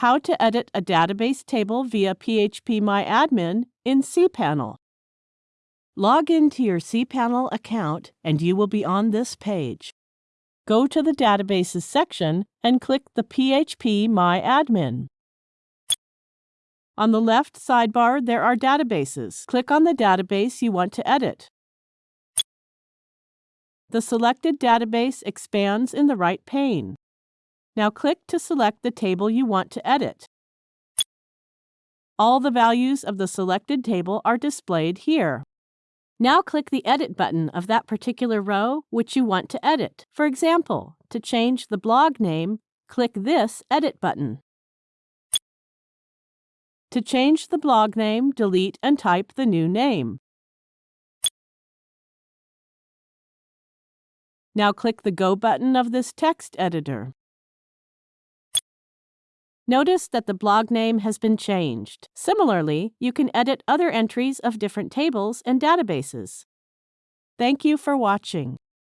How to edit a database table via phpMyAdmin in cPanel. Log into your cPanel account and you will be on this page. Go to the Databases section and click the phpMyAdmin. On the left sidebar, there are databases. Click on the database you want to edit. The selected database expands in the right pane. Now click to select the table you want to edit. All the values of the selected table are displayed here. Now click the Edit button of that particular row which you want to edit. For example, to change the blog name, click this Edit button. To change the blog name, delete and type the new name. Now click the Go button of this text editor. Notice that the blog name has been changed. Similarly, you can edit other entries of different tables and databases. Thank you for watching.